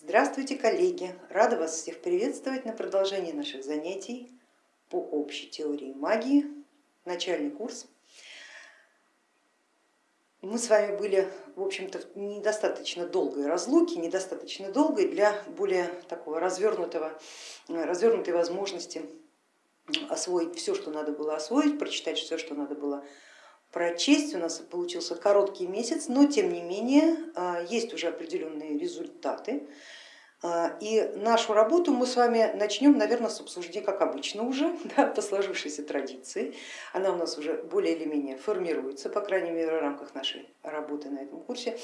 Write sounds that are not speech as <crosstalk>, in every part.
Здравствуйте, коллеги! Рада вас всех приветствовать на продолжении наших занятий по общей теории магии, начальный курс. Мы с вами были, в общем-то, недостаточно долгой разлуки, недостаточно долгой для более такого развернутого, развернутой возможности освоить все, что надо было освоить, прочитать все, что надо было прочесть. У нас получился короткий месяц, но тем не менее а, есть уже определенные результаты. А, и нашу работу мы с вами начнем, наверное, с обсуждения, как обычно уже, <laughs> да, по сложившейся традиции. Она у нас уже более или менее формируется, по крайней мере в рамках нашей работы на этом курсе.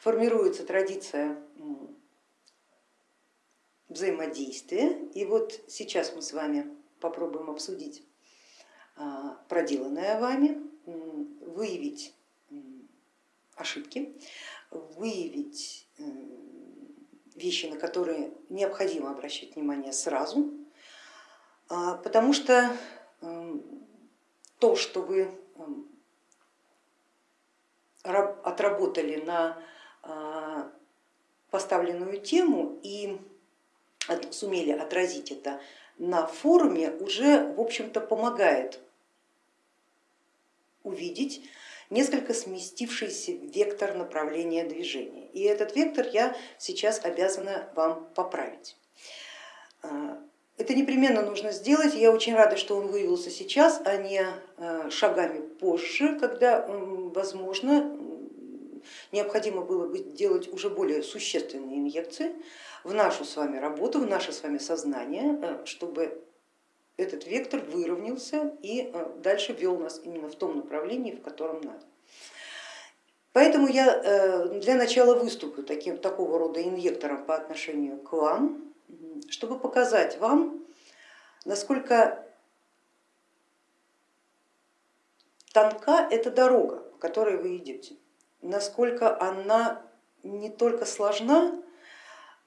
Формируется традиция взаимодействия. И вот сейчас мы с вами попробуем обсудить а, проделанное вами, выявить ошибки, выявить вещи, на которые необходимо обращать внимание сразу, а, потому что то, что вы отработали на а, поставленную тему и сумели отразить это на форуме, уже в общем-то помогает увидеть несколько сместившийся вектор направления движения. И этот вектор я сейчас обязана вам поправить. А, это непременно нужно сделать, я очень рада, что он выявился сейчас, а не а, шагами позже, когда, возможно, необходимо было бы делать уже более существенные инъекции в нашу с вами работу, в наше с вами сознание, э, чтобы этот вектор выровнялся и э, дальше вел нас именно в том направлении, в котором надо. Поэтому я э, для начала выступлю таким, такого рода инъектором по отношению к вам, чтобы показать вам, насколько тонка эта дорога, по которой вы идете, насколько она не только сложна,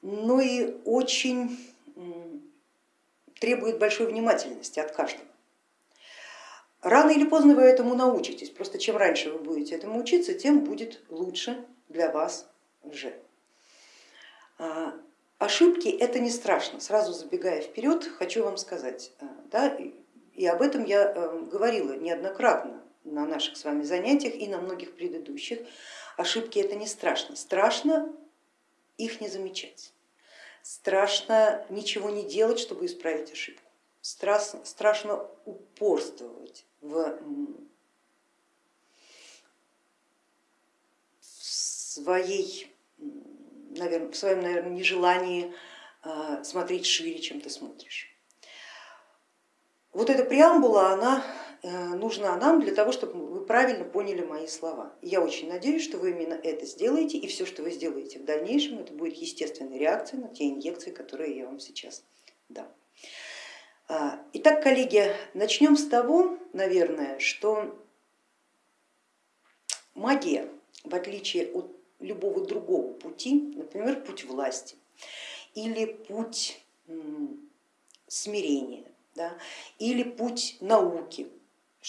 но и очень требует большой внимательности от каждого. Рано или поздно вы этому научитесь, просто чем раньше вы будете этому учиться, тем будет лучше для вас уже. А, ошибки это не страшно, сразу забегая вперед, хочу вам сказать, а, да, и об этом я э, говорила неоднократно на наших с вами занятиях и на многих предыдущих. Ошибки это не страшно, страшно их не замечать. Страшно ничего не делать, чтобы исправить ошибку. Страшно, страшно упорствовать в своей, наверное, в своем наверное, нежелании а, смотреть шире, чем ты смотришь. Вот эта преамбула, она э, нужна нам для того, чтобы правильно поняли мои слова. Я очень надеюсь, что вы именно это сделаете, и все, что вы сделаете в дальнейшем, это будет естественной реакцией на те инъекции, которые я вам сейчас дам. А, итак, коллеги, начнем с того, наверное, что магия, в отличие от любого другого пути, например, путь власти или путь смирения, да, или путь науки,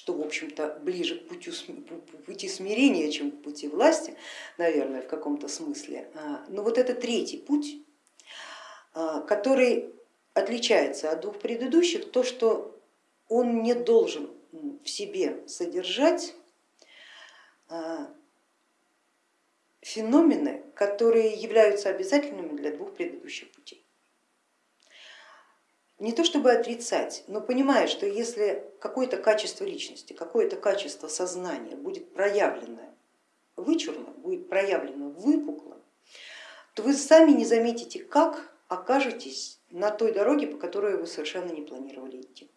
что в общем-то ближе к пути, смирения, чем к пути власти, наверное, в каком-то смысле. А, но вот это третий путь, а, который отличается от двух предыдущих, то, что он не должен в себе содержать а, феномены, которые являются обязательными для двух предыдущих путей. Не то чтобы отрицать, но понимая, что если какое-то качество личности, какое-то качество сознания будет проявлено вычурно, будет проявлено выпукло, то вы сами не заметите, как окажетесь на той дороге, по которой вы совершенно не планировали идти.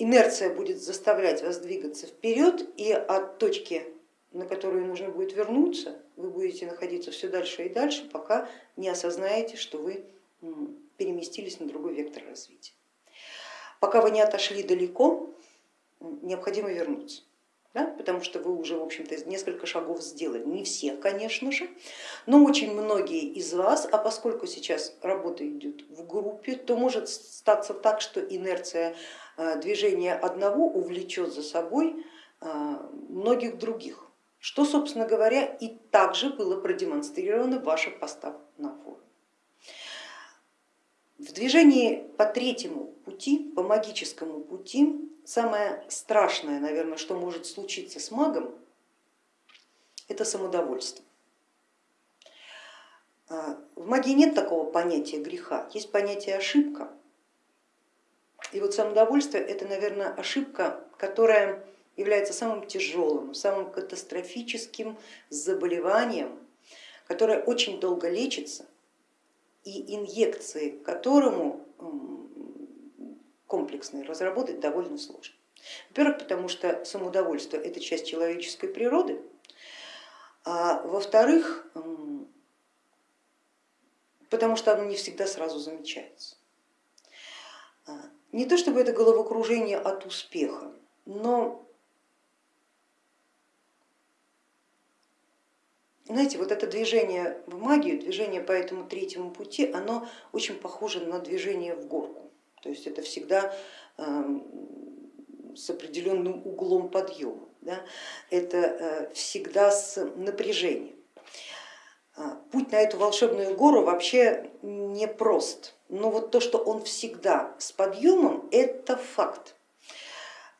Инерция будет заставлять вас двигаться вперед, и от точки, на которую нужно будет вернуться, вы будете находиться все дальше и дальше, пока не осознаете, что вы переместились на другой вектор развития. Пока вы не отошли далеко, необходимо вернуться да, потому что вы уже в общем-то несколько шагов сделали, не все, конечно же, но очень многие из вас, а поскольку сейчас работа идет в группе, то может статься так, что инерция э, движения одного увлечет за собой э, многих других, что, собственно говоря, и также было продемонстрировано в ваших постах на. В движении по третьему пути, по магическому пути, самое страшное, наверное, что может случиться с магом, это самодовольство. А, в магии нет такого понятия греха, есть понятие ошибка. И вот самодовольство это, наверное, ошибка, которая является самым тяжелым, самым катастрофическим заболеванием, которое очень долго лечится и инъекции которому комплексные разработать довольно сложно. Во-первых, потому что самоудовольствие это часть человеческой природы, а во-вторых, потому что оно не всегда сразу замечается. А, не то чтобы это головокружение от успеха, но Знаете, вот это движение в магию, движение по этому третьему пути, оно очень похоже на движение в горку. То есть это всегда эм, с определенным углом подъема, да? это э, всегда с напряжением. А, путь на эту волшебную гору вообще не прост, но вот то, что он всегда с подъемом, это факт.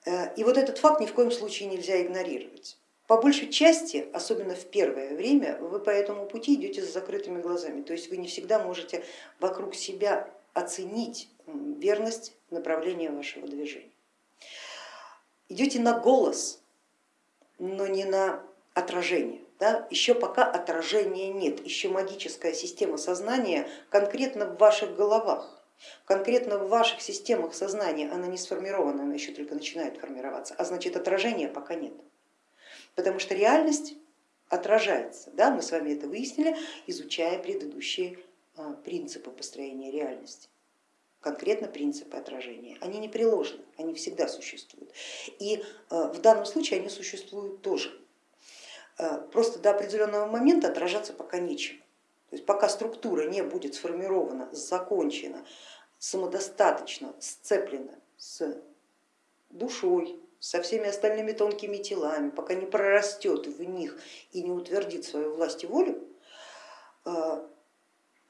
Э, и вот этот факт ни в коем случае нельзя игнорировать. По большей части, особенно в первое время, вы по этому пути идете с закрытыми глазами, то есть вы не всегда можете вокруг себя оценить верность направления вашего движения. Идете на голос, но не на отражение. Да? Еще пока отражения нет, еще магическая система сознания конкретно в ваших головах. Конкретно в ваших системах сознания она не сформирована, она еще только начинает формироваться, а значит отражения пока нет потому что реальность отражается. Да? Мы с вами это выяснили, изучая предыдущие а, принципы построения реальности конкретно принципы отражения. Они не приложены, они всегда существуют. И а, в данном случае они существуют тоже. А, просто до определенного момента отражаться пока нечем. То есть пока структура не будет сформирована, закончена, самодостаточно сцеплена с душой, со всеми остальными тонкими телами, пока не прорастет в них и не утвердит свою власть и волю, э,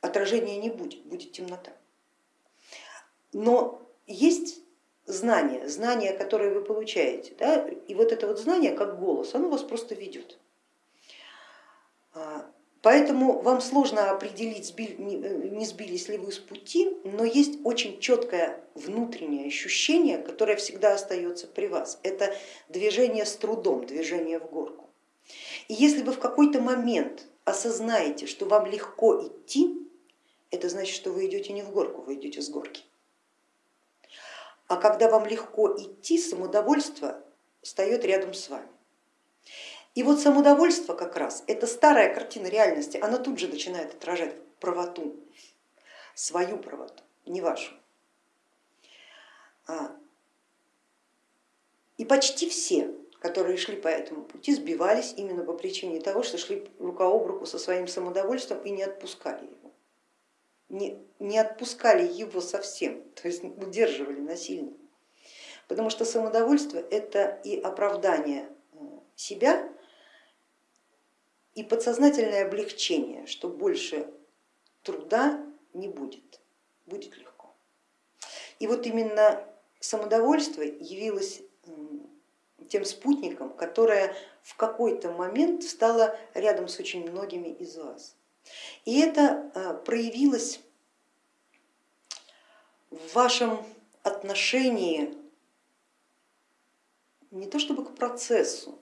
отражения не будет, будет темнота. Но есть знание, знание, которое вы получаете, да, и вот это вот знание как голос, оно вас просто ведет. Поэтому вам сложно определить, э, не сбились ли вы с пути, но есть очень четкое внутреннее ощущение, которое всегда остается при вас. Это движение с трудом, движение в горку. И если вы в какой-то момент осознаете, что вам легко идти, это значит, что вы идете не в горку, вы идете с горки. А когда вам легко идти, самодовольство встает рядом с вами. И вот самодовольство как раз, это старая картина реальности, она тут же начинает отражать правоту, свою правоту, не вашу. А, и почти все, которые шли по этому пути, сбивались именно по причине того, что шли рука об руку со своим самодовольством и не отпускали его. Не, не отпускали его совсем, <laughs> то есть удерживали насильно. Потому что самодовольство это и оправдание э, себя и подсознательное облегчение, что больше труда не будет, будет легко. И вот именно самодовольство явилось тем спутником, которое в какой-то момент стало рядом с очень многими из вас. И это а, проявилось в вашем отношении не то чтобы к процессу,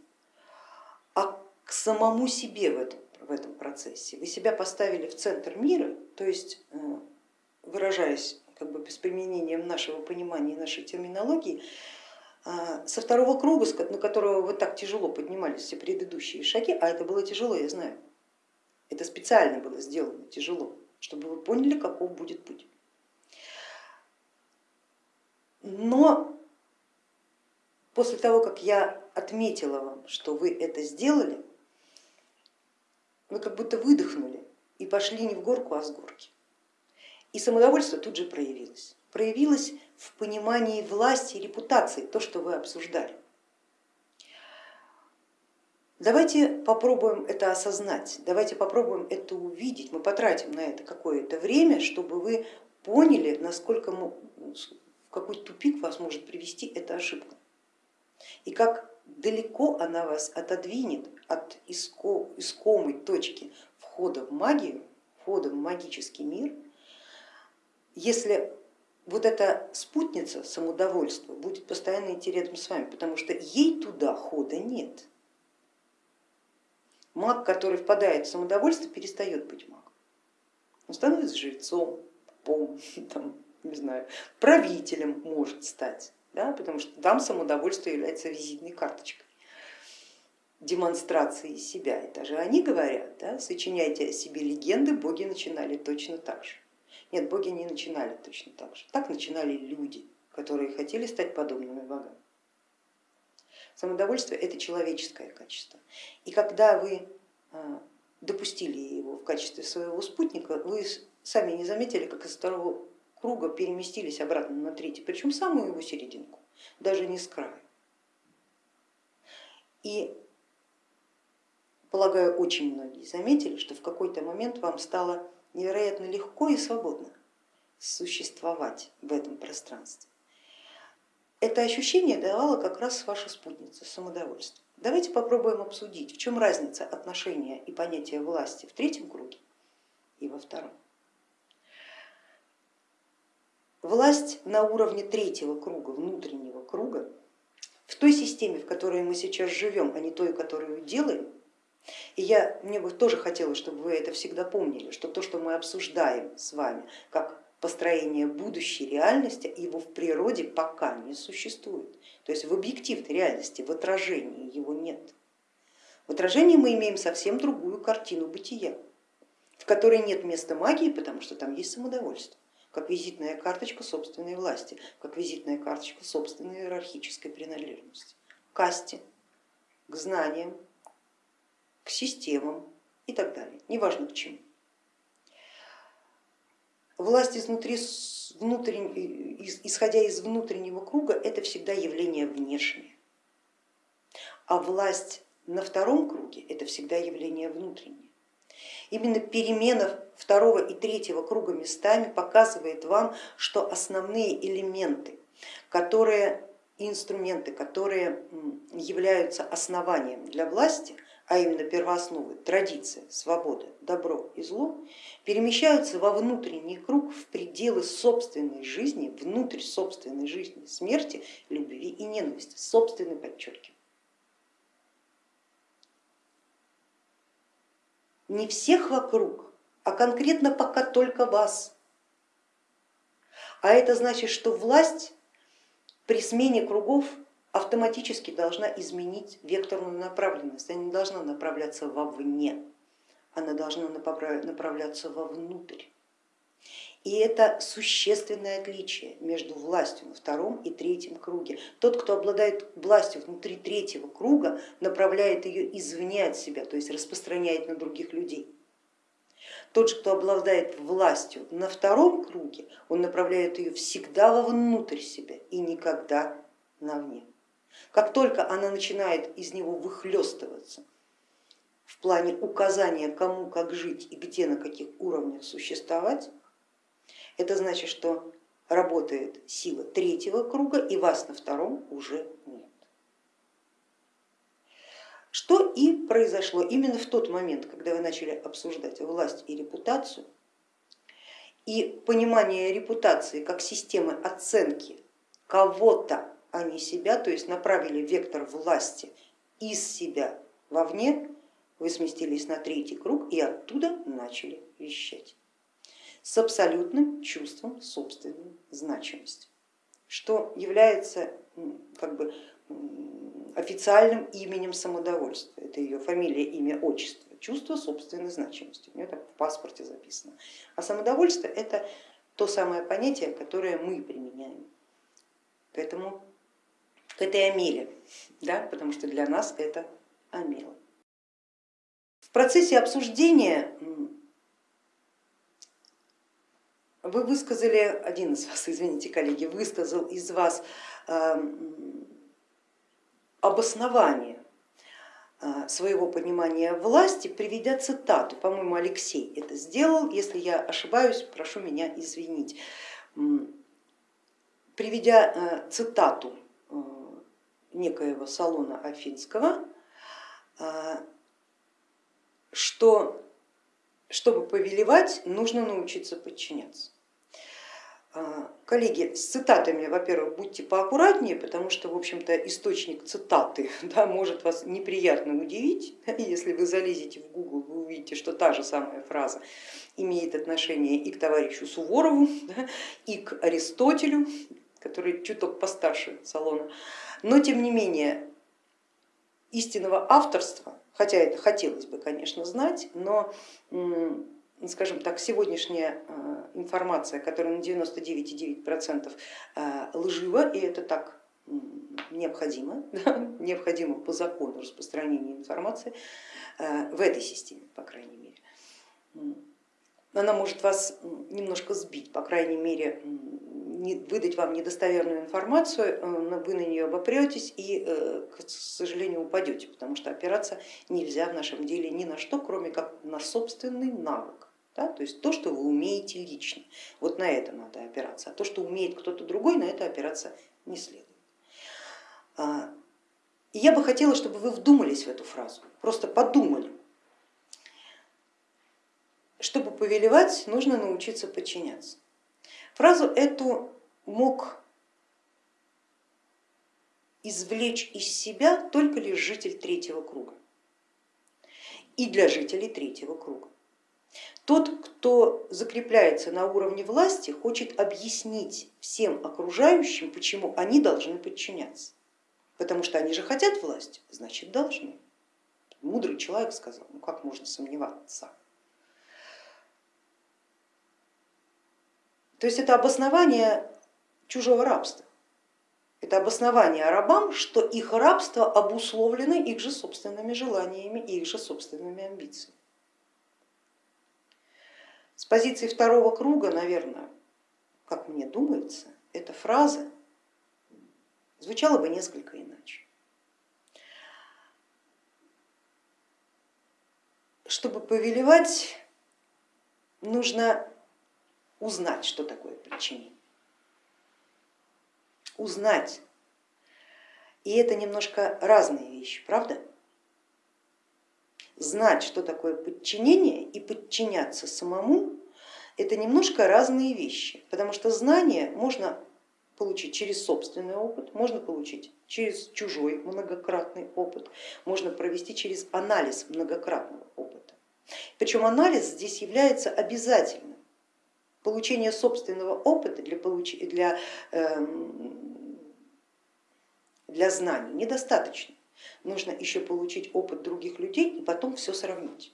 к самому себе в этом, в этом процессе. Вы себя поставили в центр мира, то есть э, выражаясь как бы без применения нашего понимания и нашей терминологии, э, со второго круга, на которого вы так тяжело поднимались все предыдущие шаги, а это было тяжело, я знаю, это специально было сделано тяжело, чтобы вы поняли, каков будет путь. Но после того, как я отметила вам, что вы это сделали, вы как будто выдохнули и пошли не в горку, а с горки. И самодовольство тут же проявилось. Проявилось в понимании власти и репутации, то, что вы обсуждали. Давайте попробуем это осознать, давайте попробуем это увидеть, мы потратим на это какое-то время, чтобы вы поняли, насколько в какой тупик вас может привести эта ошибка и как далеко она вас отодвинет от искомой точки входа в магию, входа в магический мир, если вот эта спутница самодовольства будет постоянно идти рядом с вами, потому что ей туда хода нет. Маг, который впадает в самодовольство, перестает быть магом. Он становится жрецом, пом, <laughs> там, не знаю, правителем может стать, да, потому что там самодовольство является визитной карточкой демонстрации себя. Это же они говорят, да, сочиняйте о себе легенды, боги начинали точно так же. Нет, боги не начинали точно так же. Так начинали люди, которые хотели стать подобными богам. Самодовольство это человеческое качество. И когда вы а, допустили его в качестве своего спутника, вы сами не заметили, как из второго круга переместились обратно на третий, причем самую его серединку, даже не с края. И полагаю, очень многие заметили, что в какой-то момент вам стало невероятно легко и свободно существовать в этом пространстве. Это ощущение давала как раз ваша спутница самодовольство. Давайте попробуем обсудить, в чем разница отношения и понятия власти в третьем круге и во втором. Власть на уровне третьего круга, внутреннего круга, в той системе, в которой мы сейчас живем, а не той, которую делаем, и я, мне бы тоже хотелось, чтобы вы это всегда помнили, что то, что мы обсуждаем с вами, как построение будущей реальности, его в природе пока не существует. То есть в объективной реальности, в отражении его нет. В отражении мы имеем совсем другую картину бытия, в которой нет места магии, потому что там есть самодовольство, как визитная карточка собственной власти, как визитная карточка собственной иерархической принадлежности, к касте, к знаниям, к системам и так далее, неважно к чему. Власть изнутри, внутренне, исходя из внутреннего круга, это всегда явление внешнее, а власть на втором круге это всегда явление внутреннее. Именно перемена второго и третьего круга местами показывает вам, что основные элементы, которые, инструменты, которые являются основанием для власти, а именно первоосновы, традиция, свобода, добро и зло, перемещаются во внутренний круг в пределы собственной жизни, внутрь собственной жизни, смерти, любви и ненависти, собственной подчеркиваю. Не всех вокруг, а конкретно пока только вас. А это значит, что власть при смене кругов автоматически должна изменить векторную направленность, она не должна направляться вовне, она должна направляться вовнутрь. И это существенное отличие между властью на втором и третьем круге. Тот, кто обладает властью внутри третьего круга, направляет ее извне от себя, то есть распространяет на других людей. Тот кто обладает властью на втором круге, он направляет ее всегда вовнутрь себя и никогда навне. Как только она начинает из него выхлестываться в плане указания, кому как жить и где на каких уровнях существовать, это значит, что работает сила третьего круга и вас на втором уже нет. Что и произошло именно в тот момент, когда вы начали обсуждать власть и репутацию, и понимание репутации как системы оценки кого-то а не себя, то есть направили вектор власти из себя вовне, вы сместились на третий круг и оттуда начали вещать с абсолютным чувством собственной значимости, что является как бы официальным именем самодовольства. Это ее фамилия, имя, отчество, чувство собственной значимости. У нее так в паспорте записано. А самодовольство это то самое понятие, которое мы применяем. Поэтому к этой амеле, да, потому что для нас это амела. В процессе обсуждения вы высказали, один из вас, <laughs> извините, коллеги, высказал из вас э, обоснование своего понимания власти, приведя цитату, по-моему, Алексей это сделал, если я ошибаюсь, прошу меня извинить, приведя цитату некоего Салона Афинского, что чтобы повелевать, нужно научиться подчиняться. А, коллеги, с цитатами, во-первых, будьте поаккуратнее, потому что, в общем-то, источник цитаты <laughs> да, может вас неприятно удивить. <laughs> Если вы залезете в Google, вы увидите, что та же самая фраза имеет отношение и к товарищу Суворову, <laughs> да, и к Аристотелю, который чуток постарше Салона. Но тем не менее, истинного авторства хотя это хотелось бы, конечно, знать, но скажем так, сегодняшняя э, информация, которая на 99,9% э, лжива, и это так необходимо, <laughs> да, необходимо по закону распространения информации э, в этой системе, по крайней мере. Она может вас немножко сбить, по крайней мере, выдать вам недостоверную информацию, вы на нее обопретесь и, к сожалению, упадете, потому что опираться нельзя в нашем деле ни на что, кроме как на собственный навык. Да? То есть то, что вы умеете лично, вот на это надо опираться, а то, что умеет кто-то другой, на это опираться не следует. А, и я бы хотела, чтобы вы вдумались в эту фразу, просто подумали. Чтобы повелевать, нужно научиться подчиняться. Фразу эту мог извлечь из себя только лишь житель третьего круга и для жителей третьего круга. Тот, кто закрепляется на уровне власти, хочет объяснить всем окружающим, почему они должны подчиняться. Потому что они же хотят власти, значит должны. Мудрый человек сказал, ну как можно сомневаться. То есть это обоснование чужого рабства. Это обоснование рабам, что их рабство обусловлено их же собственными желаниями и их же собственными амбициями. С позиции второго круга, наверное, как мне думается, эта фраза звучала бы несколько иначе. Чтобы повелевать, нужно узнать, что такое подчинение. Узнать. И это немножко разные вещи, правда? Знать, что такое подчинение и подчиняться самому, это немножко разные вещи, потому что знание можно получить через собственный опыт, можно получить через чужой многократный опыт, можно провести через анализ многократного опыта. Причем анализ здесь является обязательным Получение собственного опыта для, получ... для, эм, для знаний недостаточно. Нужно еще получить опыт других людей и потом все сравнить.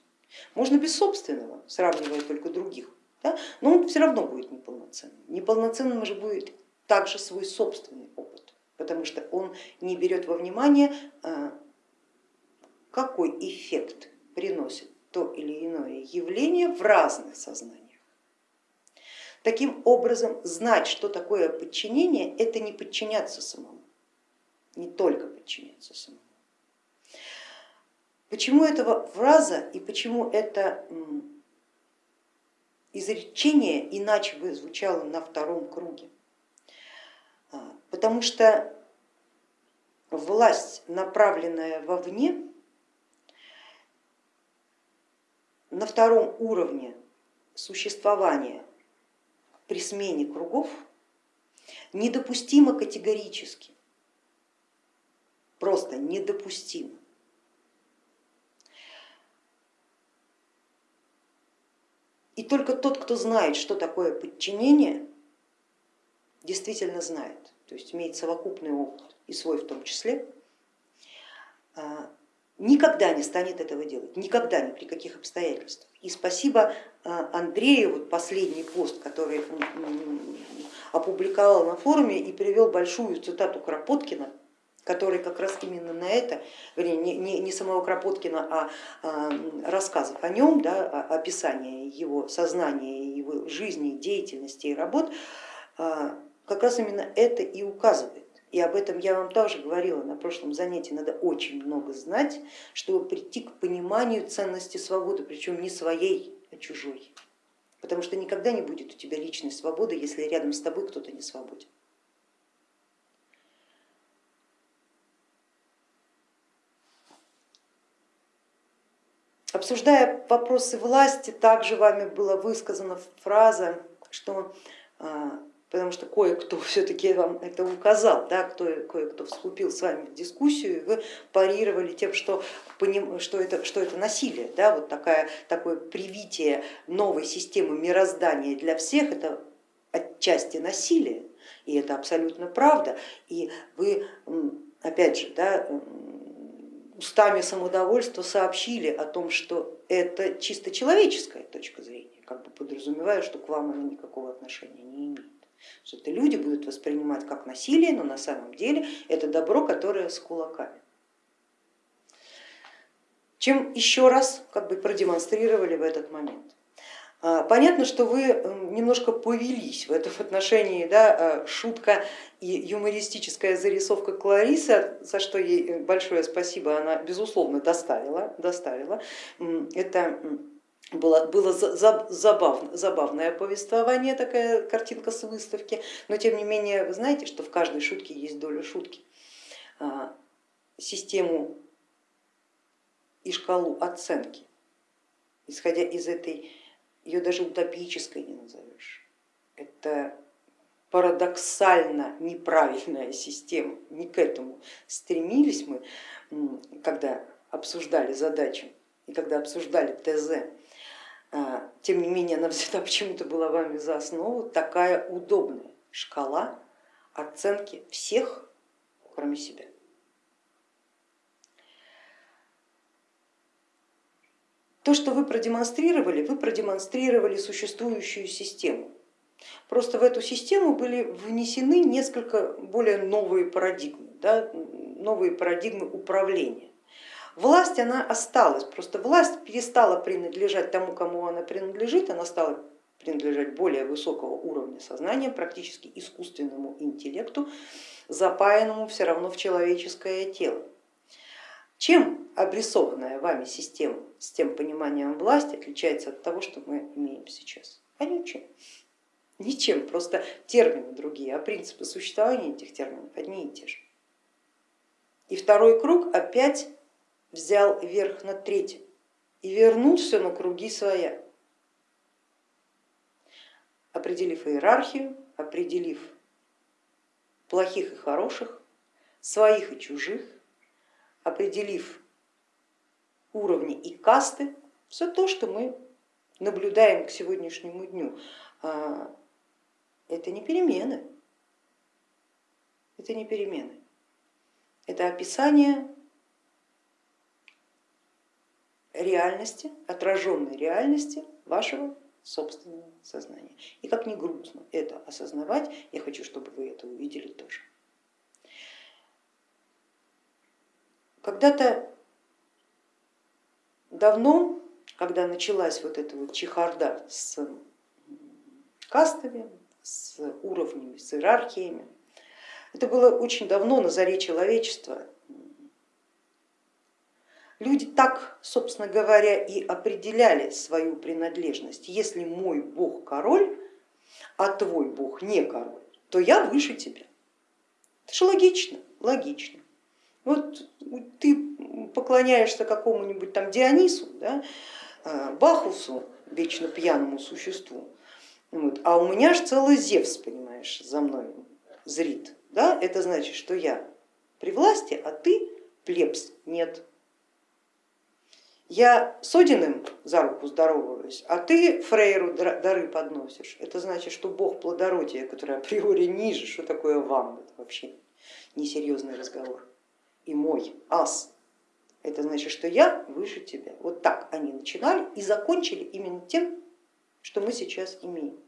Можно без собственного, сравнивая только других, да? но он все равно будет неполноценным. Неполноценным же будет также свой собственный опыт, потому что он не берет во внимание, э, какой эффект приносит то или иное явление в разных сознаниях. Таким образом, знать, что такое подчинение, это не подчиняться самому, не только подчиняться самому. Почему эта фраза и почему это изречение иначе бы звучало на втором круге? А, потому что власть, направленная вовне, на втором уровне существования при смене кругов недопустимо категорически, просто недопустимо. И только тот, кто знает, что такое подчинение, действительно знает, то есть имеет совокупный опыт и свой в том числе, а, никогда не станет этого делать, никогда, ни при каких обстоятельствах. И спасибо а, Андрею, вот последний пост, который опубликовал на форуме и привел большую цитату Кропоткина, который как раз именно на это, не, не, не самого Кропоткина, а, а рассказов о нем, да, описание его сознания, его жизни, деятельности и работ, а, как раз именно это и указывает. И об этом я вам тоже говорила на прошлом занятии, надо очень много знать, чтобы прийти к пониманию ценности свободы, причем не своей, а чужой. Потому что никогда не будет у тебя личной свободы, если рядом с тобой кто-то не свободен. Обсуждая вопросы власти, также вами была высказана фраза, что а, потому что кое-кто <laughs> все-таки вам это указал, да, кто, кое-кто вступил с вами в дискуссию, и вы парировали тем, что, что, это, что это насилие, да, вот такая, такое привитие новой системы мироздания для всех, это отчасти насилие, и это абсолютно правда, и вы, опять же, да, устами самодовольства сообщили о том, что это чисто человеческая точка зрения, как бы подразумевая, что к вам она никакого отношения не имеет. Что это люди будут воспринимать как насилие, но на самом деле это добро, которое с кулаками. Чем еще раз как бы продемонстрировали в этот момент. А, понятно, что вы немножко повелись в этом отношении, да, а, шутка и юмористическая зарисовка Кларисы, за что ей большое спасибо, она безусловно доставила. доставила. Это было, было забавно, забавное повествование, такая картинка с выставки, но тем не менее вы знаете, что в каждой шутке есть доля шутки. А, систему и шкалу оценки, исходя из этой, ее даже утопической не назовешь, это парадоксально неправильная система, не к этому стремились мы, когда обсуждали задачу и когда обсуждали ТЗ, а, тем не менее она всегда <laughs> почему-то была вами за основу, такая удобная шкала оценки всех, кроме себя. То, что вы продемонстрировали, вы продемонстрировали существующую систему. Просто в эту систему были внесены несколько более новые парадигмы, да, новые парадигмы управления. Власть она осталась, просто власть перестала принадлежать тому, кому она принадлежит, она стала принадлежать более высокого уровня сознания, практически искусственному интеллекту, запаянному все равно в человеческое тело. Чем обрисованная вами система с тем пониманием власти отличается от того, что мы имеем сейчас? А ничем. Ничем, просто термины другие, а принципы существования этих терминов одни и те же. И второй круг опять взял верх над третьим и вернул все на круги своя, определив иерархию, определив плохих и хороших, своих и чужих, определив уровни и касты, все то, что мы наблюдаем к сегодняшнему дню, а, это не перемены, это не перемены, это описание реальности, отраженной реальности вашего собственного сознания. И как ни грустно это осознавать, я хочу, чтобы вы это увидели тоже. Когда-то давно, когда началась вот эта вот чехарда с кастами, с уровнями, с иерархиями, это было очень давно на заре человечества, Люди так, собственно говоря, и определяли свою принадлежность. Если мой бог король, а твой бог не король, то я выше тебя. Это же логично, логично. Вот ты поклоняешься какому-нибудь там Дионису, да, а, Бахусу, вечно пьяному существу, вот, а у меня же целый Зевс, понимаешь, за мной зрит. Да? Это значит, что я при власти, а ты плебс, нет. Я с Одиным за руку здороваюсь, а ты Фрейру дары подносишь. Это значит, что бог плодородия, который априори ниже, что такое вам, это вообще несерьезный разговор. И мой ас, это значит, что я выше тебя. Вот так они начинали и закончили именно тем, что мы сейчас имеем.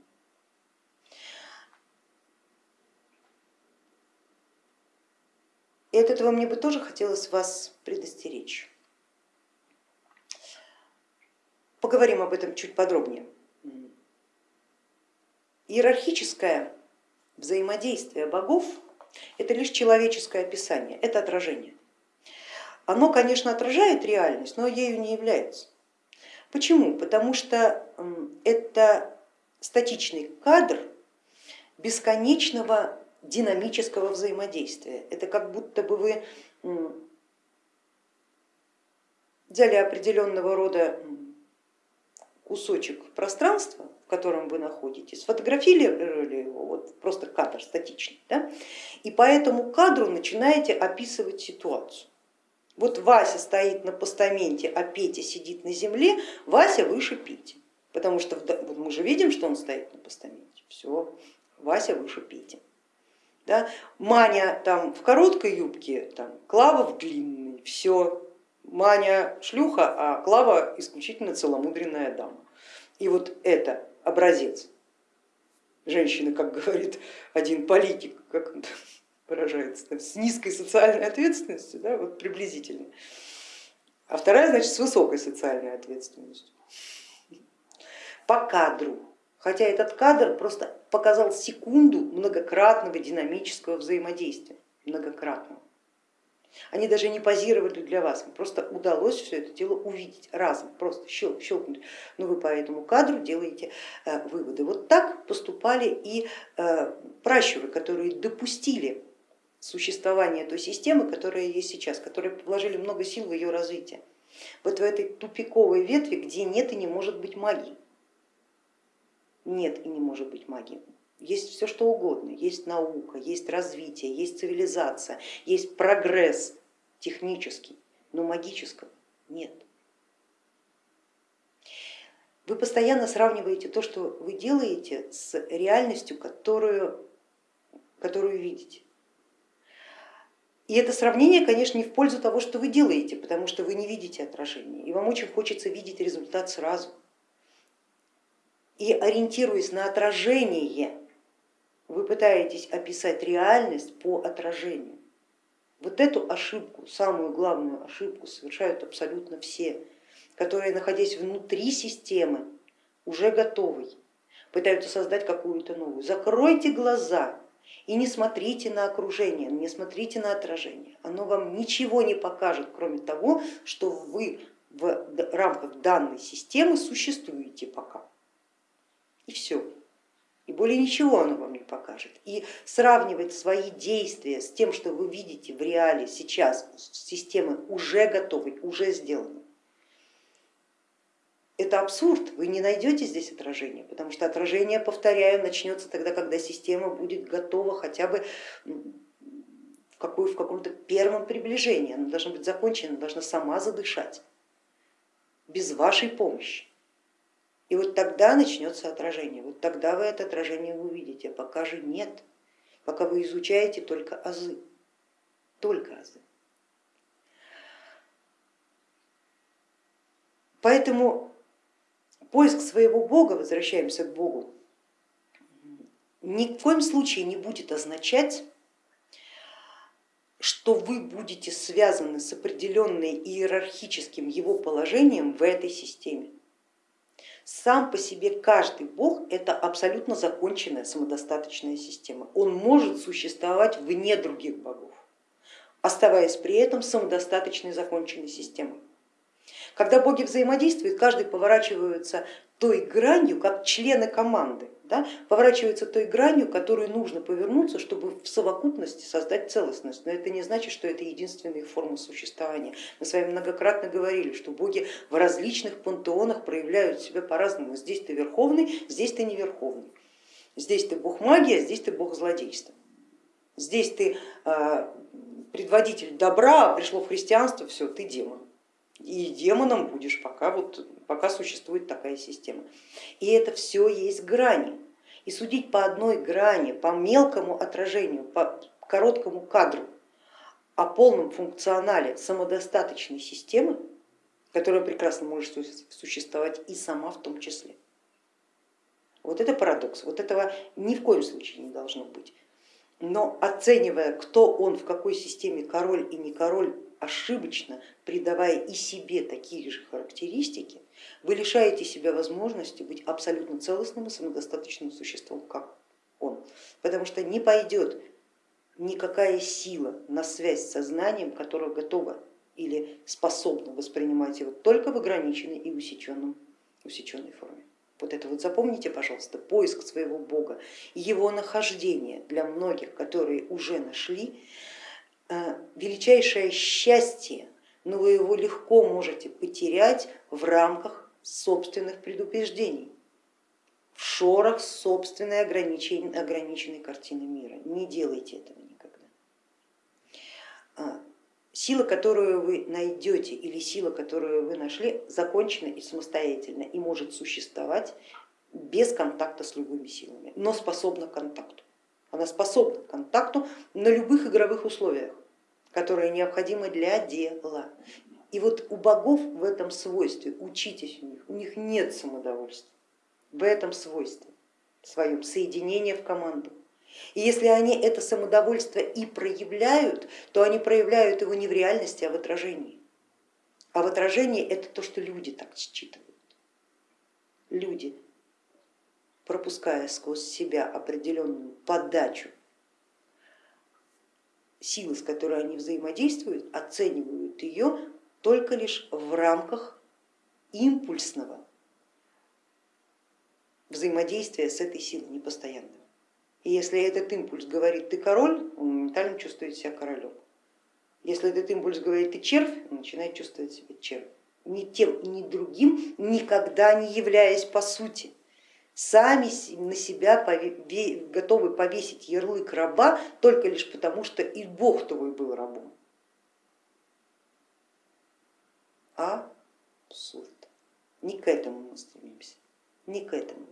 И от этого мне бы тоже хотелось вас предостеречь. Поговорим об этом чуть подробнее. Иерархическое взаимодействие богов Это лишь человеческое описание, это отражение. Оно, конечно, отражает реальность, но ею не является. Почему? Потому что это статичный кадр бесконечного динамического взаимодействия. Это как будто бы вы взяли определенного рода кусочек пространства, в котором вы находитесь, сфотографировали его, вот просто кадр статичный, да? И по этому кадру начинаете описывать ситуацию. Вот Вася стоит на постаменте, а Петя сидит на земле, Вася выше Пети, потому что мы же видим, что он стоит на постаменте, все, Вася выше Пети. Да? Маня там в короткой юбке, там, Клава в длинной, все, Маня шлюха, а Клава исключительно целомудренная дама. И вот это образец женщины, как говорит один политик, как он выражается, <laughs> с низкой социальной ответственностью, да, вот приблизительно. А вторая, значит, с высокой социальной ответственностью. По кадру. Хотя этот кадр просто показал секунду многократного динамического взаимодействия, многократного. Они даже не позировали для вас, им просто удалось все это дело увидеть разом, просто щелк, щелкнуть. Но вы по этому кадру делаете э, выводы. Вот так поступали и э, пращуры, которые допустили существование той системы, которая есть сейчас, которые вложили много сил в ее развитие. Вот в этой тупиковой ветви, где нет и не может быть магии. Нет и не может быть магии есть все что угодно, есть наука, есть развитие, есть цивилизация, есть прогресс технический, но магического нет. Вы постоянно сравниваете то, что вы делаете, с реальностью, которую, которую видите. И это сравнение, конечно, не в пользу того, что вы делаете, потому что вы не видите отражения, и вам очень хочется видеть результат сразу. И ориентируясь на отражение вы пытаетесь описать реальность по отражению. Вот эту ошибку, самую главную ошибку совершают абсолютно все, которые, находясь внутри системы, уже готовы, пытаются создать какую-то новую. Закройте глаза и не смотрите на окружение, не смотрите на отражение. Оно вам ничего не покажет, кроме того, что вы в рамках данной системы существуете пока. И все и более ничего оно вам не покажет. И сравнивать свои действия с тем, что вы видите в реале сейчас, системы уже готовы, уже сделаны. Это абсурд, вы не найдете здесь отражения, потому что отражение, повторяю, начнется тогда, когда система будет готова хотя бы в, какой, в каком-то первом приближении, она должна быть закончена, должна сама задышать, без вашей помощи. И вот тогда начнется отражение, вот тогда вы это отражение увидите, а пока же нет, пока вы изучаете только азы, только азы. Поэтому поиск своего Бога, возвращаемся к Богу, ни в коем случае не будет означать, что вы будете связаны с определенным иерархическим его положением в этой системе. Сам по себе каждый бог это абсолютно законченная самодостаточная система. Он может существовать вне других богов, оставаясь при этом самодостаточной законченной системой. Когда боги взаимодействуют, каждый поворачивается той гранью, как члены команды да, поворачивается той гранью, которую нужно повернуться, чтобы в совокупности создать целостность. Но это не значит, что это единственная форма существования. Мы с вами многократно говорили, что боги в различных пантеонах проявляют себя по-разному. Здесь ты верховный, здесь ты не верховный. Здесь ты бог магии, а здесь ты бог злодейства. Здесь ты а, предводитель добра, а пришло в христианство, все, ты демон. И демоном будешь, пока, вот, пока существует такая система. И это все есть грани. И судить по одной грани, по мелкому отражению, по короткому кадру о полном функционале самодостаточной системы, которая прекрасно может существовать и сама в том числе. Вот это парадокс, вот этого ни в коем случае не должно быть. Но оценивая, кто он в какой системе король и не король, ошибочно придавая и себе такие же характеристики, вы лишаете себя возможности быть абсолютно целостным и самодостаточным существом, как он. Потому что не пойдет никакая сила на связь с сознанием, которая готова или способна воспринимать его только в ограниченной и усеченном, усеченной форме. Вот это вот запомните, пожалуйста, поиск своего Бога, его нахождение для многих, которые уже нашли, величайшее счастье, но вы его легко можете потерять в рамках собственных предубеждений, в шорах собственной ограниченной, ограниченной картины мира. Не делайте этого никогда. А, сила, которую вы найдете или сила, которую вы нашли, закончена и самостоятельна и может существовать без контакта с любыми силами, но способна к контакту. Она способна к контакту на любых игровых условиях, которые необходимы для дела. И вот у богов в этом свойстве, учитесь у них, у них нет самодовольства, в этом свойстве своем соединение в команду. И если они это самодовольство и проявляют, то они проявляют его не в реальности, а в отражении. А в отражении это то, что люди так считывают. Люди, пропуская сквозь себя определенную подачу силы, с которой они взаимодействуют, оценивают ее только лишь в рамках импульсного взаимодействия с этой силой непостоянного. И если этот импульс говорит ты король, он моментально чувствует себя королем. Если этот импульс говорит ты червь, он начинает чувствовать себя червь. Ни тем, ни другим, никогда не являясь по сути. Сами на себя готовы повесить ярлык раба только лишь потому, что и Бог твой был рабом. Абсурд. Не к этому мы стремимся, не к этому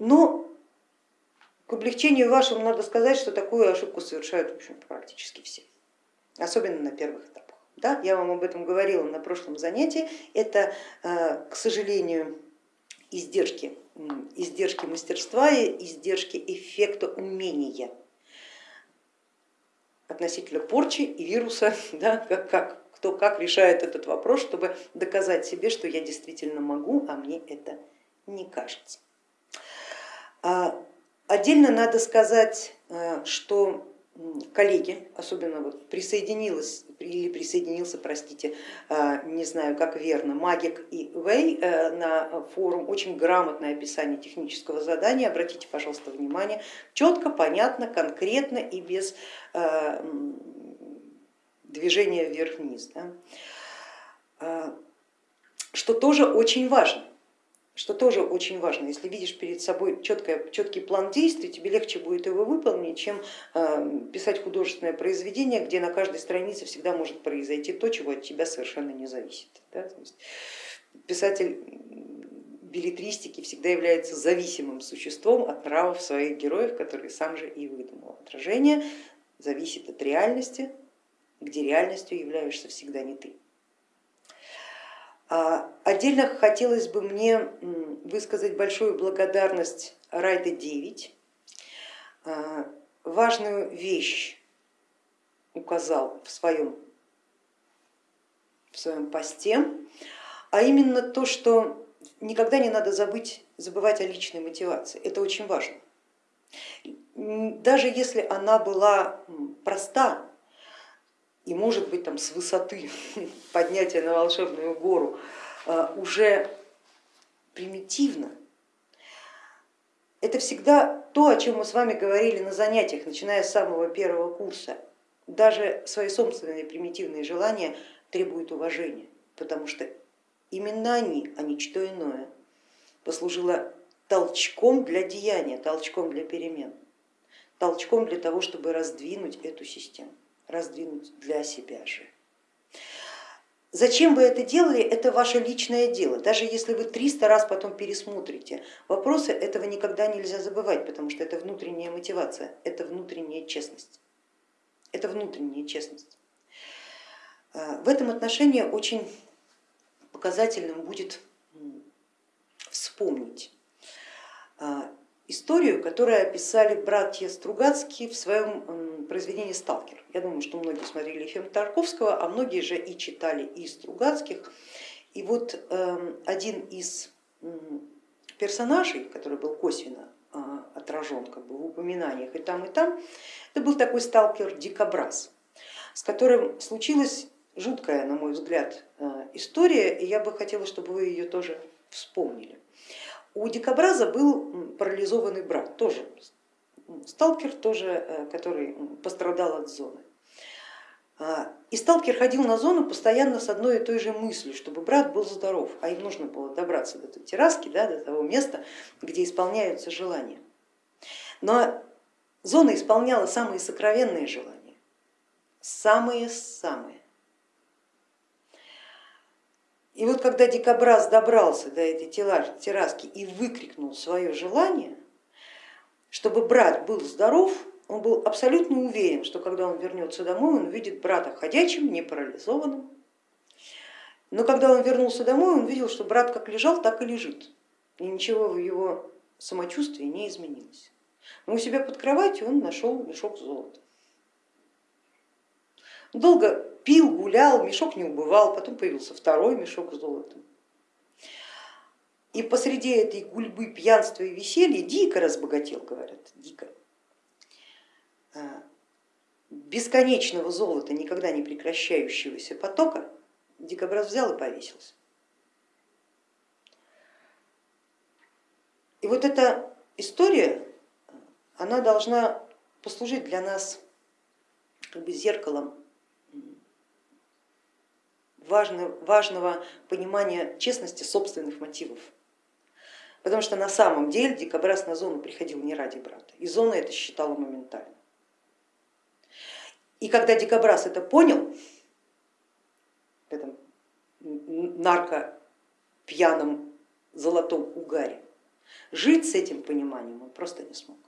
Но к облегчению вашему надо сказать, что такую ошибку совершают в общем, практически все, особенно на первых этапах. Да, я вам об этом говорила на прошлом занятии. Это, э, к сожалению, издержки, издержки мастерства и издержки эффекта умения относительно порчи и вируса, <laughs> да, как, как, кто как решает этот вопрос, чтобы доказать себе, что я действительно могу, а мне это не кажется. А отдельно надо сказать, э, что коллеги, особенно вот присоединилась или присоединился, простите, э, не знаю как верно, Магик и Вэй э, на форум, очень грамотное описание технического задания, обратите, пожалуйста, внимание, четко, понятно, конкретно и без движения вверх-вниз, да? что тоже очень важно что тоже очень важно. Если видишь перед собой четкое, четкий план действий, тебе легче будет его выполнить, чем э, писать художественное произведение, где на каждой странице всегда может произойти то, чего от тебя совершенно не зависит. Да? Писатель билетристики всегда является зависимым существом от нравов своих героев, которые сам же и выдумал. Отражение зависит от реальности, где реальностью являешься всегда не ты. А, отдельно хотелось бы мне высказать большую благодарность Райда 9. А, важную вещь указал в своем, в своем посте, а именно то, что никогда не надо забыть, забывать о личной мотивации. Это очень важно. Даже если она была проста, и может быть там с высоты <laughs> поднятия на волшебную гору а, уже примитивно, это всегда то, о чем мы с вами говорили на занятиях, начиная с самого первого курса. Даже свои собственные примитивные желания требуют уважения, потому что именно они, а не что иное, послужило толчком для деяния, толчком для перемен, толчком для того, чтобы раздвинуть эту систему раздвинуть для себя же. Зачем вы это делали, это ваше личное дело. Даже если вы 300 раз потом пересмотрите вопросы, этого никогда нельзя забывать, потому что это внутренняя мотивация, это внутренняя честность. Это внутренняя честность. В этом отношении очень показательным будет вспомнить а, историю, которую описали братья Стругацкие в своем произведении «Сталкер». Я думаю, что многие смотрели фильм Тарковского, а многие же и читали и Стругацких. И вот эм, один из персонажей, который был косвенно а, отражен как бы упоминаниях и там, и там, это был такой сталкер Дикобраз, с которым случилась жуткая, на мой взгляд, э, история, и я бы хотела, чтобы вы ее тоже вспомнили. У Дикобраза был парализованный брат, тоже сталкер, тоже, э, который пострадал от зоны. А, и сталкер ходил на зону постоянно с одной и той же мыслью, чтобы брат был здоров, а им нужно было добраться до той терраски, да, до того места, где исполняются желания. Но зона исполняла самые сокровенные желания, самые-самые. И вот когда дикобраз добрался до этой терраски и выкрикнул свое желание, чтобы брат был здоров, он был абсолютно уверен, что когда он вернется домой, он увидит брата ходячим, не парализованным. Но когда он вернулся домой, он видел, что брат как лежал, так и лежит. И ничего в его самочувствии не изменилось. Но у себя под кроватью он нашел мешок золота. Долго пил, гулял, мешок не убывал, потом появился второй мешок с золотом. И посреди этой гульбы пьянства и веселья дико разбогател, говорят, дико. А, бесконечного золота, никогда не прекращающегося потока, дикобраз взял и повесился. И вот эта история, она должна послужить для нас как бы зеркалом важного, понимания честности собственных мотивов. Потому что на самом деле дикобраз на зону приходил не ради брата, и зона это считала моментально. И когда дикобраз это понял, в этом нарко пьяном золотом угаре, жить с этим пониманием он просто не смог.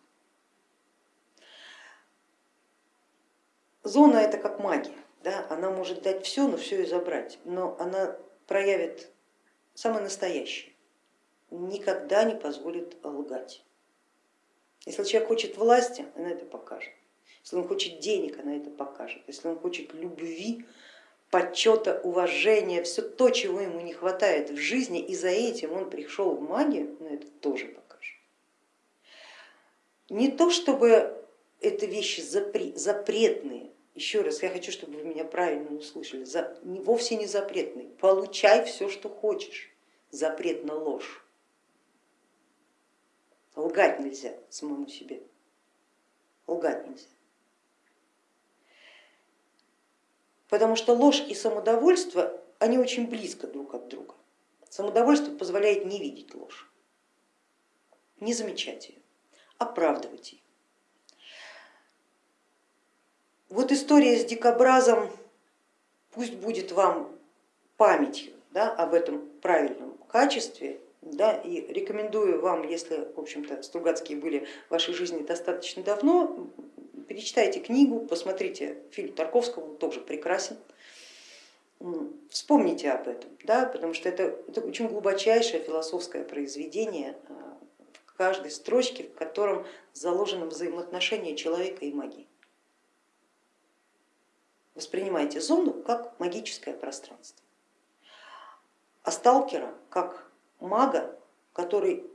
Зона это как магия, да? она может дать все, но все и забрать, но она проявит самое настоящее, никогда не позволит лгать. Если человек хочет власти, она это покажет. Если он хочет денег, она это покажет. Если он хочет любви, почета, уважения, все то, чего ему не хватает в жизни, и за этим он пришел в магию, она это тоже покажет. Не то, чтобы это вещи запретные, еще раз, я хочу, чтобы вы меня правильно услышали, за, вовсе не запретные. Получай все, что хочешь, запрет на ложь. Лгать нельзя самому себе, лгать нельзя. потому что ложь и самодовольство, они очень близко друг от друга. Самодовольство позволяет не видеть ложь, не замечать ее, оправдывать ее. Вот история с дикобразом пусть будет вам памятью да, об этом правильном качестве, да, и рекомендую вам, если в общем-то Стругацкие были в вашей жизни достаточно давно, перечитайте книгу, посмотрите фильм Тарковского, он тоже прекрасен. Вспомните об этом, да, потому что это, это очень глубочайшее философское произведение а, в каждой строчке, в котором заложено взаимоотношение человека и магии. Воспринимайте зону как магическое пространство, а сталкера как мага, который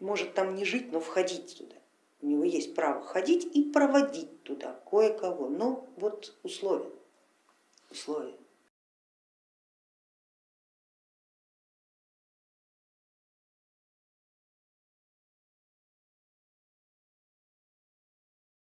может там не жить, но входить туда. У него есть право ходить и проводить туда кое-кого, но вот условия, условия.